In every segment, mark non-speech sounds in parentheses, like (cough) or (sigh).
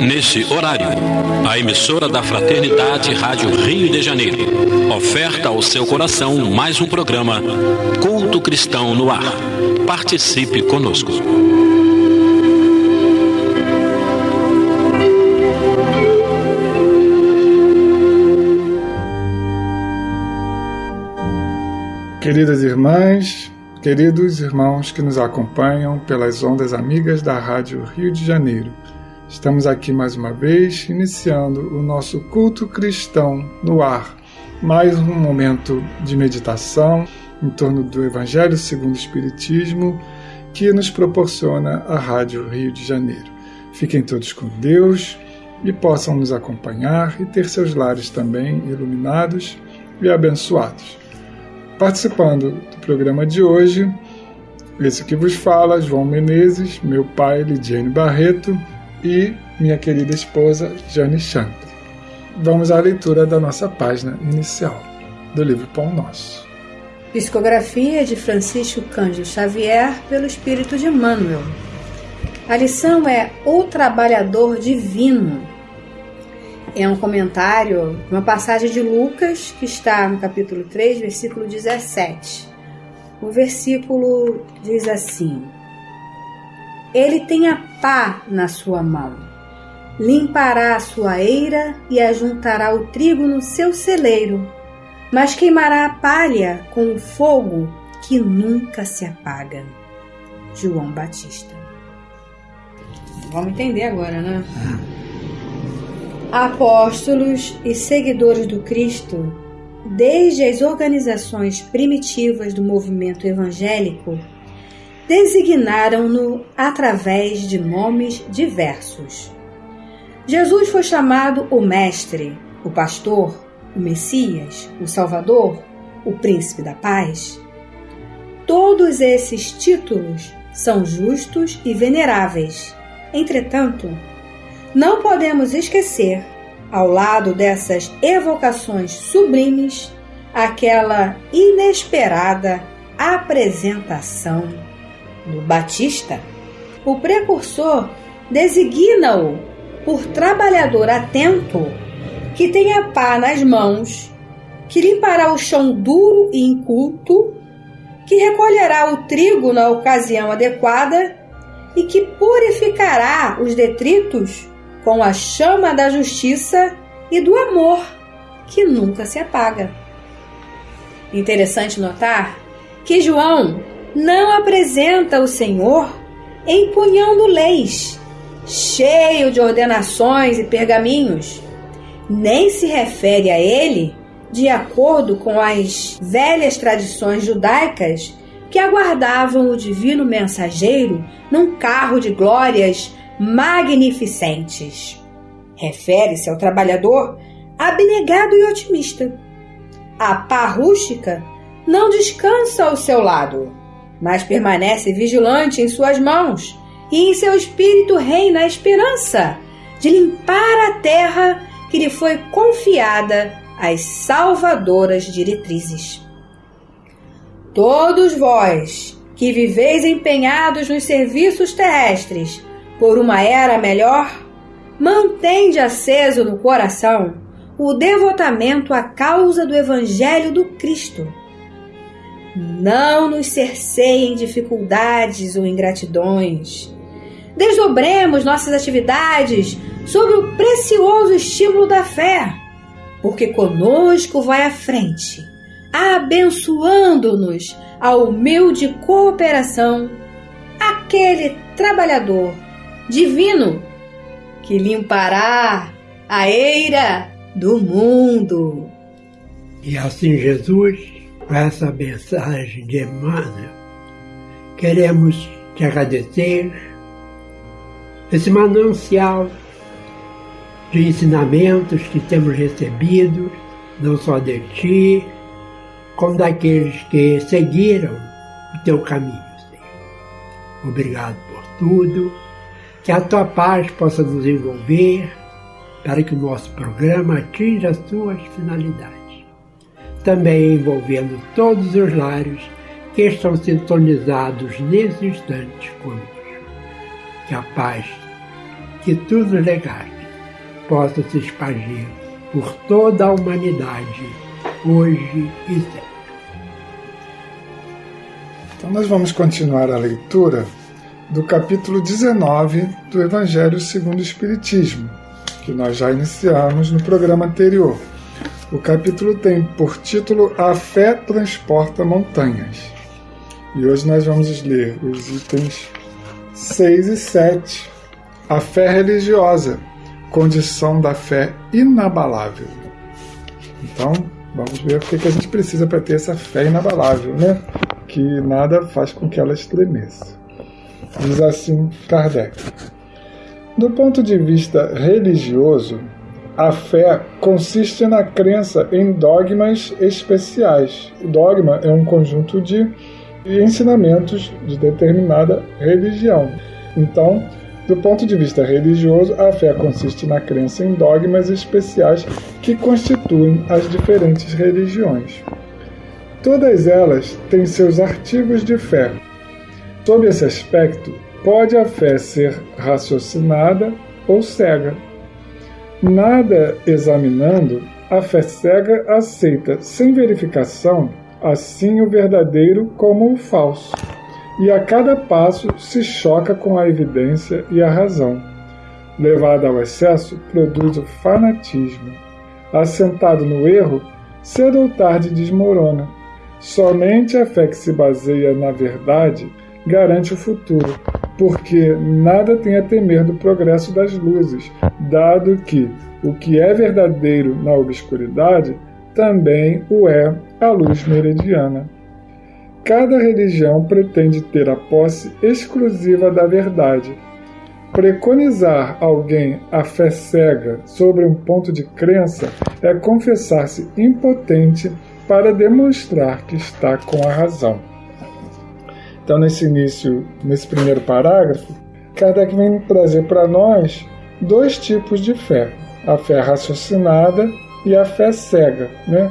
Nesse horário, a emissora da Fraternidade Rádio Rio de Janeiro oferta ao seu coração mais um programa Culto Cristão no Ar. Participe conosco. Queridas irmãs, queridos irmãos que nos acompanham pelas ondas amigas da Rádio Rio de Janeiro, estamos aqui mais uma vez iniciando o nosso culto cristão no ar. Mais um momento de meditação em torno do Evangelho segundo o Espiritismo que nos proporciona a Rádio Rio de Janeiro. Fiquem todos com Deus e possam nos acompanhar e ter seus lares também iluminados e abençoados. Participando do programa de hoje, esse que vos fala, João Menezes, meu pai, Lidiane Barreto e minha querida esposa, Jane Chantre. Vamos à leitura da nossa página inicial do livro Pão Nosso. Psicografia de Francisco Cândido Xavier pelo Espírito de Emmanuel. A lição é O Trabalhador Divino é um comentário, uma passagem de Lucas, que está no capítulo 3, versículo 17. O versículo diz assim: Ele tem a pá na sua mão, limpará a sua eira e ajuntará o trigo no seu celeiro, mas queimará a palha com o fogo que nunca se apaga. João Batista. Vamos entender agora, né? Apóstolos e seguidores do Cristo, desde as organizações primitivas do movimento evangélico, designaram-no através de nomes diversos. Jesus foi chamado o Mestre, o Pastor, o Messias, o Salvador, o Príncipe da Paz. Todos esses títulos são justos e veneráveis. Entretanto, não podemos esquecer, ao lado dessas evocações sublimes, aquela inesperada apresentação do Batista. O precursor designa-o por trabalhador atento que tem a pá nas mãos, que limpará o chão duro e inculto, que recolherá o trigo na ocasião adequada e que purificará os detritos com a chama da justiça e do amor que nunca se apaga. Interessante notar que João não apresenta o Senhor empunhando leis, cheio de ordenações e pergaminhos, nem se refere a ele de acordo com as velhas tradições judaicas que aguardavam o divino mensageiro num carro de glórias magnificentes. Refere-se ao trabalhador abnegado e otimista. A pá rústica não descansa ao seu lado, mas permanece vigilante em suas mãos, e em seu espírito reina a esperança de limpar a terra que lhe foi confiada às salvadoras diretrizes. Todos vós que viveis empenhados nos serviços terrestres, por uma era melhor, mantende aceso no coração o devotamento à causa do Evangelho do Cristo. Não nos cerceiem dificuldades ou ingratidões. Desdobremos nossas atividades sob o precioso estímulo da fé, porque conosco vai à frente, abençoando-nos a humilde cooperação aquele trabalhador divino que limpará a eira do mundo. E assim, Jesus, com essa mensagem de Emmanuel, queremos te agradecer esse manancial de ensinamentos que temos recebido, não só de ti, como daqueles que seguiram o teu caminho, Senhor. Obrigado por tudo que a tua paz possa nos envolver, para que o nosso programa atinja as suas finalidades. Também envolvendo todos os lares que estão sintonizados nesse instante conosco. Que a paz que tudo legaste possa se expandir por toda a humanidade, hoje e sempre. Então, nós vamos continuar a leitura do capítulo 19 do Evangelho segundo o Espiritismo, que nós já iniciamos no programa anterior. O capítulo tem por título A Fé Transporta Montanhas. E hoje nós vamos ler os itens 6 e 7. A fé religiosa, condição da fé inabalável. Então, vamos ver o que a gente precisa para ter essa fé inabalável, né? Que nada faz com que ela estremeça. Diz assim Kardec. Do ponto de vista religioso, a fé consiste na crença em dogmas especiais. Dogma é um conjunto de ensinamentos de determinada religião. Então, do ponto de vista religioso, a fé consiste na crença em dogmas especiais que constituem as diferentes religiões. Todas elas têm seus artigos de fé. Sob esse aspecto, pode a fé ser raciocinada ou cega. Nada examinando, a fé cega aceita sem verificação assim o verdadeiro como o falso, e a cada passo se choca com a evidência e a razão. Levada ao excesso, produz o fanatismo. Assentado no erro, cedo ou tarde desmorona. Somente a fé que se baseia na verdade garante o futuro, porque nada tem a temer do progresso das luzes, dado que o que é verdadeiro na obscuridade também o é a luz meridiana. Cada religião pretende ter a posse exclusiva da verdade. Preconizar alguém a fé cega sobre um ponto de crença é confessar-se impotente para demonstrar que está com a razão. Então, nesse início, nesse primeiro parágrafo, Kardec vem trazer para nós dois tipos de fé: a fé raciocinada e a fé cega. Né?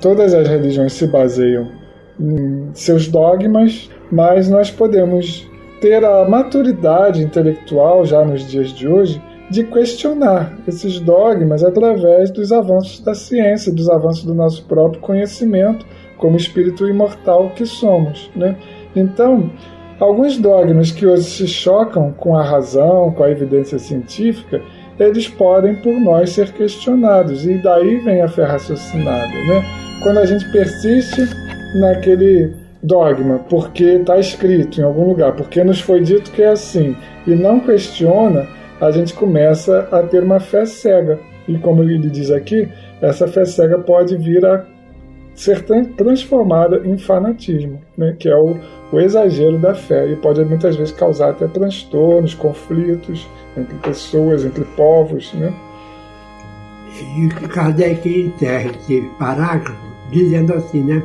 Todas as religiões se baseiam em seus dogmas, mas nós podemos ter a maturidade intelectual já nos dias de hoje de questionar esses dogmas através dos avanços da ciência, dos avanços do nosso próprio conhecimento como espírito imortal que somos, né? Então, alguns dogmas que hoje se chocam com a razão, com a evidência científica, eles podem por nós ser questionados, e daí vem a fé raciocinada. Né? Quando a gente persiste naquele dogma, porque está escrito em algum lugar, porque nos foi dito que é assim, e não questiona, a gente começa a ter uma fé cega. E como ele diz aqui, essa fé cega pode vir a ser transformada em fanatismo, né? que é o, o exagero da fé e pode muitas vezes causar até transtornos, conflitos entre pessoas, entre povos. Né? E Kardec enterra esse parágrafo dizendo assim, né?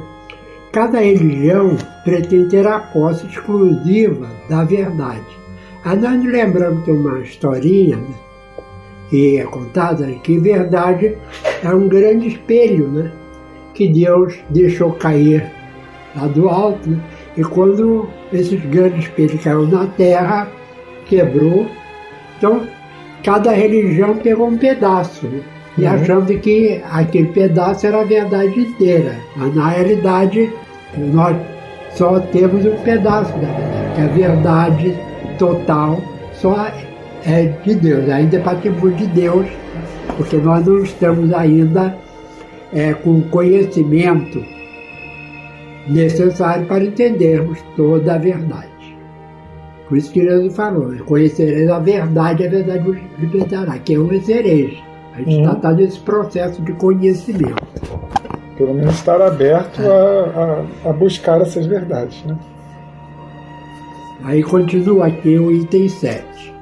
Cada religião pretende ter a posse exclusiva da verdade. Aí nós nos lembramos de uma historinha né, que é contada que verdade é um grande espelho, né? Que Deus deixou cair lá do alto? E quando esses grandes espelhos caiu na terra, quebrou. Então, cada religião pegou um pedaço. Né? E uhum. achando que aquele pedaço era a verdade inteira. Mas na realidade, nós só temos um pedaço da verdade. Que a verdade total só é de Deus. Ainda é patrimônio de Deus, porque nós não estamos ainda é, com conhecimento necessário para entendermos toda a verdade. Por isso que Jesus falou, conhecereis a verdade, a verdade vos libertará. Quem conhecereis? A gente está uhum. tá nesse processo de conhecimento. Pelo menos estar aberto é. a, a, a, buscar essas verdades. Né? Aí continua aqui o item 7.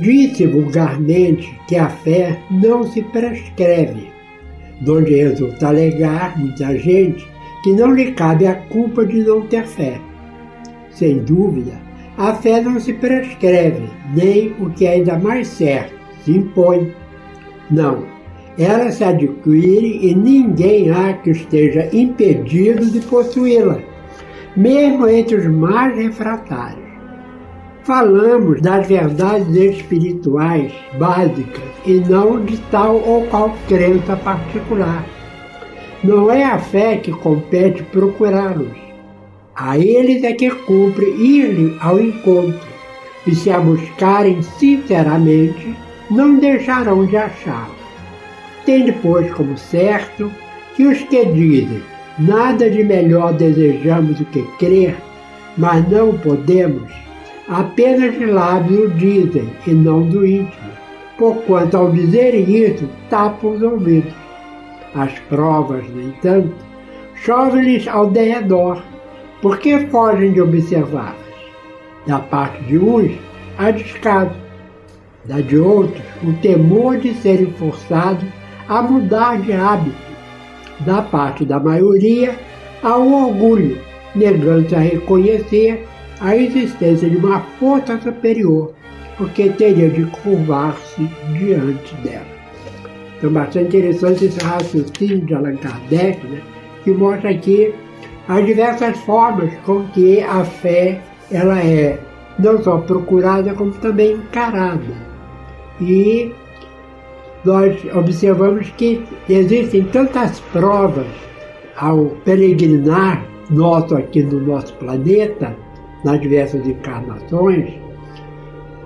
Disse vulgarmente que a fé não se prescreve, donde resulta alegar muita gente que não lhe cabe a culpa de não ter fé. Sem dúvida, a fé não se prescreve, nem o que é ainda mais certo, se impõe. Não, ela se adquire e ninguém há que esteja impedido de possuí-la, mesmo entre os mais refratários. Falamos das verdades espirituais básicas e não de tal ou qual crença particular. Não é a fé que compete procurá-los. A eles é que cumpre ir ao encontro, e se a buscarem sinceramente, não deixarão de achá-la. Tende, pois, como certo que os que dizem nada de melhor desejamos do que crer, mas não podemos, apenas de lábios dizem e não do íntimo, porquanto ao dizerem isso tapam os ouvidos. As provas, no entanto, chovem-lhes ao derredor, porque fogem de observá-las. Da parte de uns, a descaso, da de outros, o temor de serem forçados a mudar de hábito. Da parte da maioria, há o orgulho, negando-se a reconhecer a existência de uma força superior, porque teria de curvar-se diante dela. Então, bastante interessante esse raciocínio de Allan Kardec, né, que mostra aqui as diversas formas com que a fé ela é não só procurada, como também encarada. E nós observamos que existem tantas provas ao peregrinar nosso aqui no nosso planeta, nas diversas encarnações,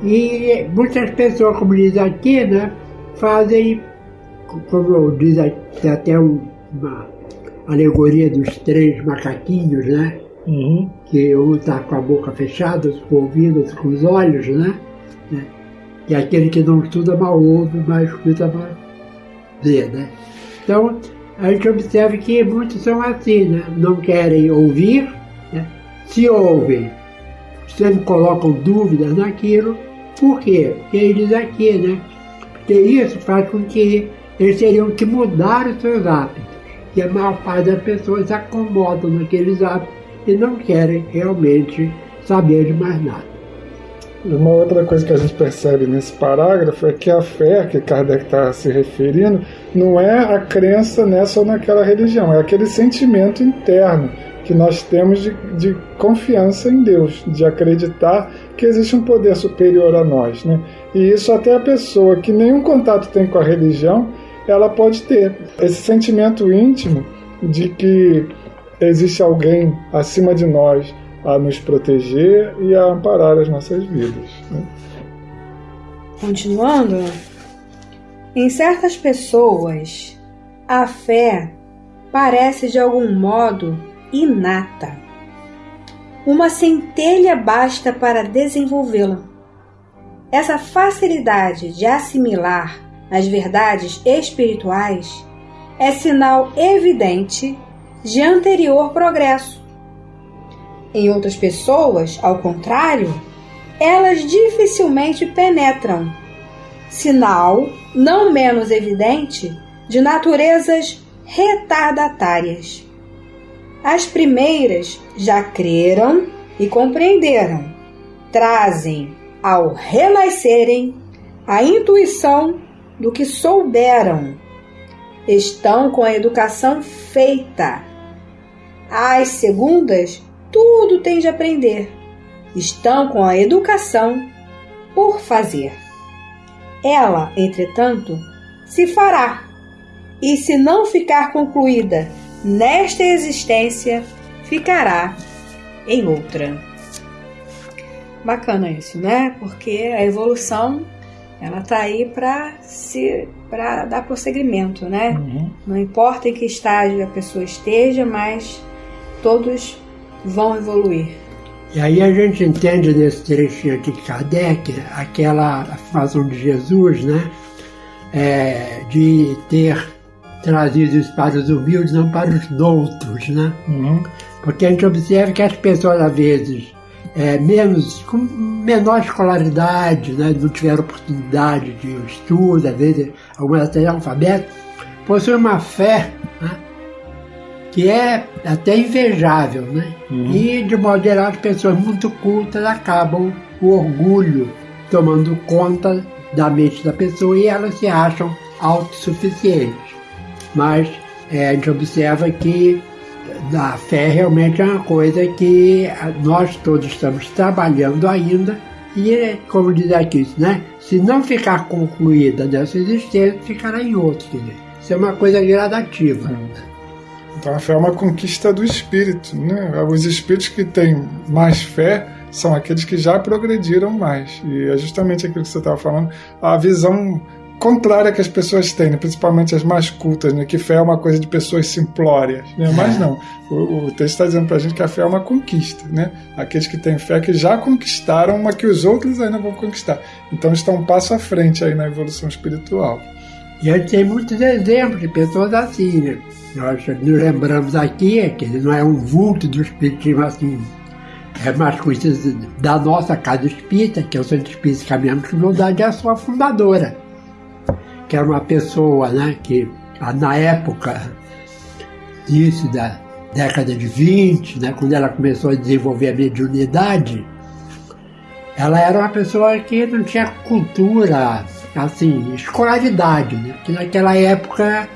e muitas pessoas, como diz aqui, né, fazem, como diz até uma alegoria dos três macaquinhos, né? Uhum. Que um está com a boca fechada, com o ouvido, com os olhos, né? E aquele que não estuda mal ouve, mas escuta mal vê, né? Então, a gente observa que muitos são assim, né? Não querem ouvir, né? se ouvem, sempre colocam dúvidas naquilo, por quê? Porque ele diz aqui, né? Porque isso faz com que eles teriam que mudar os seus hábitos. E a maior parte das pessoas se acomodam naqueles hábitos e não querem realmente saber de mais nada. Uma outra coisa que a gente percebe nesse parágrafo é que a fé que Kardec está se referindo não é a crença nessa ou naquela religião, é aquele sentimento interno que nós temos de, de confiança em Deus, de acreditar que existe um poder superior a nós. Né? E isso até a pessoa que nenhum contato tem com a religião, ela pode ter esse sentimento íntimo de que existe alguém acima de nós a nos proteger e a amparar as nossas vidas. Né? Continuando, em certas pessoas, a fé parece de algum modo inata. Uma centelha basta para desenvolvê-la. Essa facilidade de assimilar as verdades espirituais é sinal evidente de anterior progresso em outras pessoas, ao contrário, elas dificilmente penetram, sinal não menos evidente de naturezas retardatárias. As primeiras já creram e compreenderam, trazem ao renascerem a intuição do que souberam. Estão com a educação feita. As segundas tudo tem de aprender. Estão com a educação por fazer. Ela, entretanto, se fará, e se não ficar concluída nesta existência, ficará em outra. Bacana isso, né? Porque a evolução ela tá aí para se para dar prosseguimento, né? Uhum. Não importa em que estágio a pessoa esteja, mas todos vão evoluir. E aí a gente entende nesse trechinho aqui de Kardec aquela afirmação de Jesus, né? É, de ter trazido isso para os humildes, não para os doutos, né? Uhum. Porque a gente observa que as pessoas, às vezes, é, menos, com menor escolaridade, né? não tiveram oportunidade de estudo, às vezes, algumas até alfabeto, possuem uma fé né? que é até invejável, né? Uhum. E, de modo geral, as pessoas muito cultas acabam o orgulho tomando conta da mente da pessoa e elas se acham autossuficientes. Mas é, a gente observa que a fé realmente é uma coisa que nós todos estamos trabalhando ainda e, como diz aqui, né? se não ficar concluída nessa existência, ficará em outro. Isso é uma coisa gradativa. Então a fé é uma conquista do espírito. Né? Os espíritos que têm mais fé são aqueles que já progrediram mais. E é justamente aquilo que você estava falando, a visão contrária que as pessoas têm, né? principalmente as mais cultas, né? que fé é uma coisa de pessoas simplórias. Né? Mas não, o, o texto está dizendo para a gente que a fé é uma conquista. Né? Aqueles que têm fé que já conquistaram, mas que os outros ainda vão conquistar. Então estão um passo à frente aí na evolução espiritual. E a gente tem muitos exemplos de pessoas assim. Né? Nós nos lembramos aqui que ele não é um vulto do espiritismo assim é mais coisas da nossa casa espírita, que é o Centro Espírita Caminhamos com Humildade, é a sua fundadora, que era uma pessoa né, que na época disso, da década de 20, né, quando ela começou a desenvolver a mediunidade, ela era uma pessoa que não tinha cultura, assim, escolaridade, né? Naquela época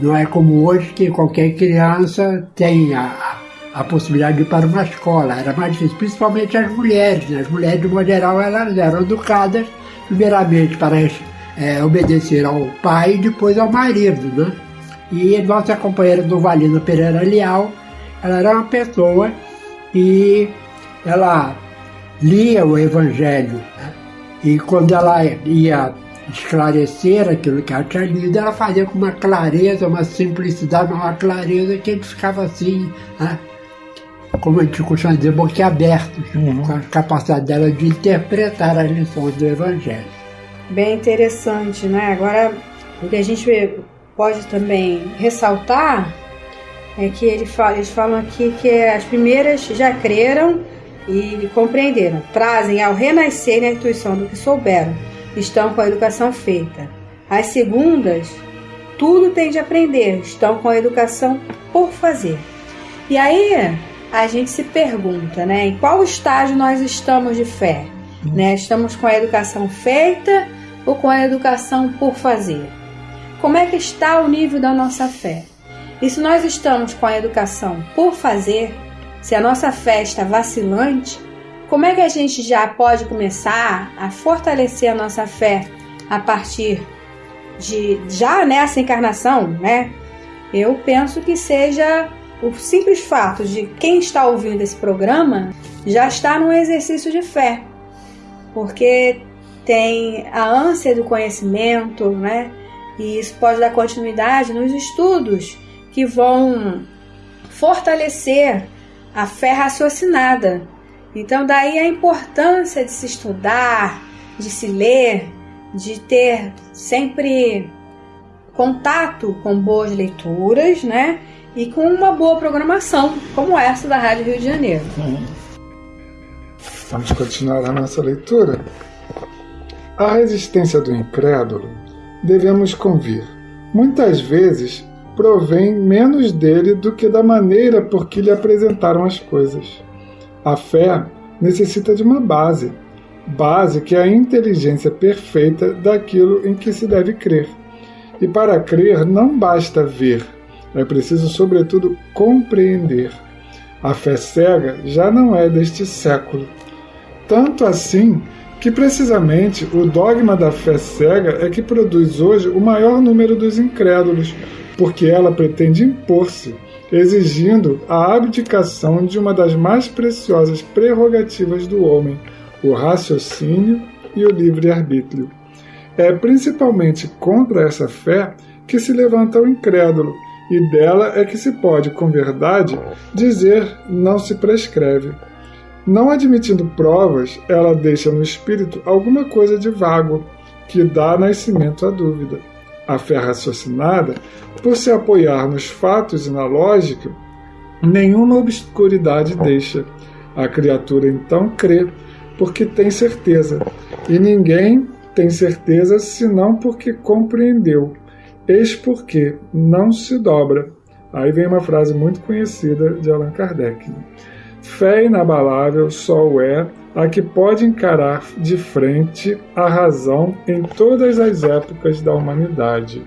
não é como hoje que qualquer criança tem a, a possibilidade de ir para uma escola. Era mais difícil, principalmente as mulheres. Né? As mulheres, de modo geral, elas eram educadas, primeiramente para é, obedecer ao pai e depois ao marido. Né? E nossa companheira do Valino Pereira Leal, ela era uma pessoa que ela lia o Evangelho. Né? E quando ela ia esclarecer aquilo que ela tinha lido, ela fazia com uma clareza, uma simplicidade, uma clareza que ele ficava assim, né? como a gente costuma dizer, boquiabertos, uhum. com a capacidade dela de interpretar as lições do Evangelho. Bem interessante, né? Agora, o que a gente pode também ressaltar é que ele fala, eles falam aqui que as primeiras já creram e compreenderam, trazem ao renascer a intuição do que souberam, estão com a educação feita. As segundas, tudo tem de aprender, estão com a educação por fazer. E aí, a gente se pergunta, né, em qual estágio nós estamos de fé? Uhum. Né? Estamos com a educação feita ou com a educação por fazer? Como é que está o nível da nossa fé? E se nós estamos com a educação por fazer, se a nossa fé está vacilante, como é que a gente já pode começar a fortalecer a nossa fé a partir de já nessa encarnação, né? Eu penso que seja o simples fato de quem está ouvindo esse programa já está num exercício de fé, porque tem a ânsia do conhecimento, né? E isso pode dar continuidade nos estudos que vão fortalecer a fé raciocinada. Então, daí a importância de se estudar, de se ler, de ter sempre contato com boas leituras, né? e com uma boa programação, como essa da Rádio Rio de Janeiro. Uhum. Vamos continuar a nossa leitura. A resistência do incrédulo, devemos convir, muitas vezes provém menos dele do que da maneira por que lhe apresentaram as coisas. A fé necessita de uma base, base que é a inteligência perfeita daquilo em que se deve crer. E para crer não basta ver, é preciso, sobretudo, compreender. A fé cega já não é deste século. Tanto assim que, precisamente, o dogma da fé cega é que produz hoje o maior número dos incrédulos, porque ela pretende impor-se, exigindo a abdicação de uma das mais preciosas prerrogativas do homem, o raciocínio e o livre-arbítrio. É principalmente contra essa fé que se levanta o incrédulo, e dela é que se pode, com verdade, dizer não se prescreve. Não admitindo provas, ela deixa no espírito alguma coisa de vago, que dá nascimento à dúvida. A fé raciocinada, por se apoiar nos fatos e na lógica, nenhuma obscuridade deixa. A criatura então crê, porque tem certeza, e ninguém tem certeza senão porque compreendeu Eis porque não se dobra. Aí vem uma frase muito conhecida de Allan Kardec. Fé inabalável só é a que pode encarar de frente a razão em todas as épocas da humanidade.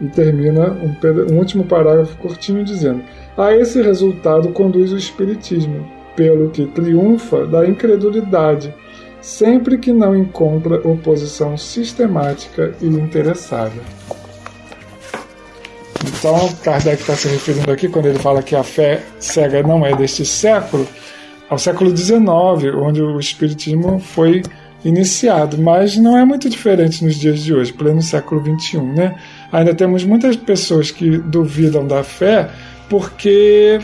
E termina um, um último parágrafo curtinho dizendo: A esse resultado conduz o Espiritismo, pelo que triunfa da incredulidade, sempre que não encontra oposição sistemática e interessada. Então, Kardec está se referindo aqui, quando ele fala que a fé cega não é deste século, ao século XIX, onde o Espiritismo foi iniciado, mas não é muito diferente nos dias de hoje, pleno século XXI. Né? Ainda temos muitas pessoas que duvidam da fé porque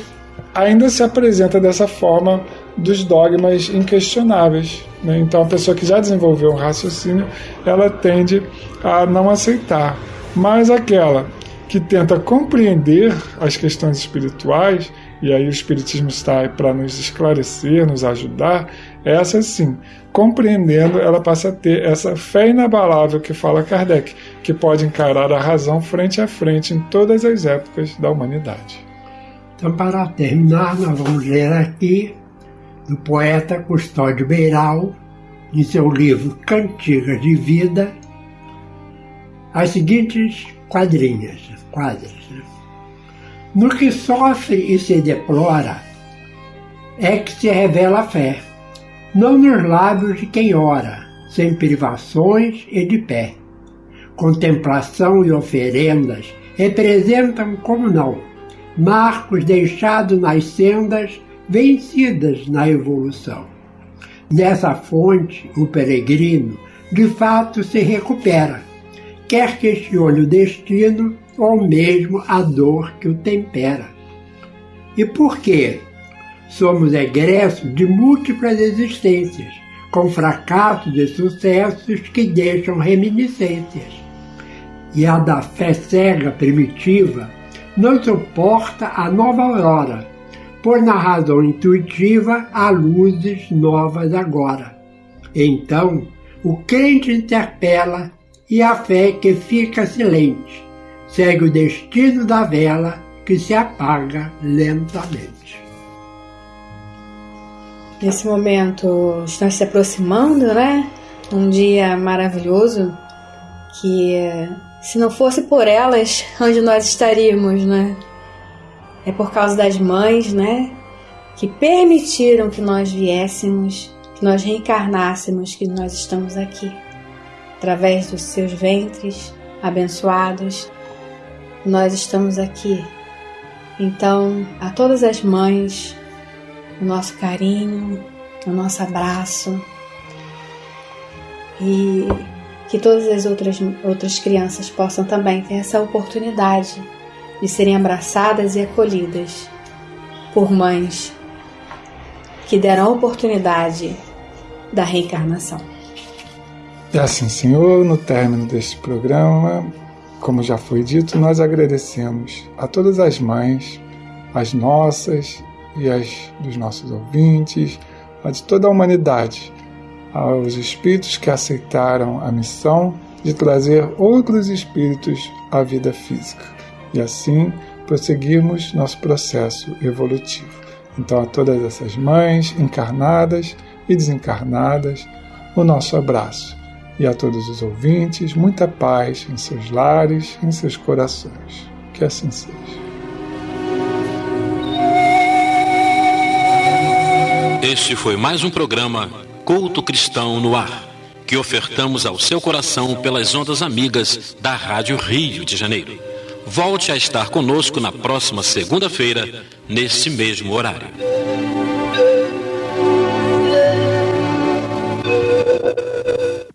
ainda se apresenta dessa forma dos dogmas inquestionáveis. Né? Então, a pessoa que já desenvolveu um raciocínio, ela tende a não aceitar. Mas aquela que tenta compreender as questões espirituais, e aí o Espiritismo está aí para nos esclarecer, nos ajudar, essa sim, compreendendo, ela passa a ter essa fé inabalável que fala Kardec, que pode encarar a razão frente a frente em todas as épocas da humanidade. Então, para terminar, nós vamos ler aqui do poeta Custódio Beiral, em seu livro Cantigas de Vida, as seguintes quadrinhas, quadras. Né? No que sofre e se deplora, é que se revela a fé, não nos lábios de quem ora, sem privações e de pé. Contemplação e oferendas representam, como não, marcos deixados nas sendas vencidas na evolução. Nessa fonte, o peregrino de fato se recupera, quer questione o destino ou mesmo a dor que o tempera. E por quê? Somos egressos de múltiplas existências, com fracassos e sucessos que deixam reminiscências. E a da fé cega primitiva não suporta a nova aurora, por na razão intuitiva há luzes novas agora. Então, o crente interpela e a fé que fica silente segue o destino da vela que se apaga lentamente. Nesse momento estamos se aproximando, né? Um dia maravilhoso que se não fosse por elas, (laughs) onde nós estaríamos, né? É por causa das mães, né? Que permitiram que nós viéssemos, que nós reencarnássemos, que nós estamos aqui através dos seus ventres abençoados, nós estamos aqui. Então, a todas as mães, o nosso carinho, o nosso abraço e que todas as outras, outras crianças possam também ter essa oportunidade de serem abraçadas e acolhidas por mães que deram a oportunidade da reencarnação. E assim, Senhor, no término deste programa, como já foi dito, nós agradecemos a todas as mães, as nossas e as dos nossos ouvintes, a de toda a humanidade, aos espíritos que aceitaram a missão de trazer outros espíritos à vida física e assim prosseguirmos nosso processo evolutivo. Então, a todas essas mães encarnadas e desencarnadas, o nosso abraço e a todos os ouvintes, muita paz em seus lares, em seus corações. Que assim seja. Este foi mais um programa Culto Cristão no Ar, que ofertamos ao seu coração pelas ondas amigas da Rádio Rio de Janeiro. Volte a estar conosco na próxima segunda-feira, neste mesmo horário.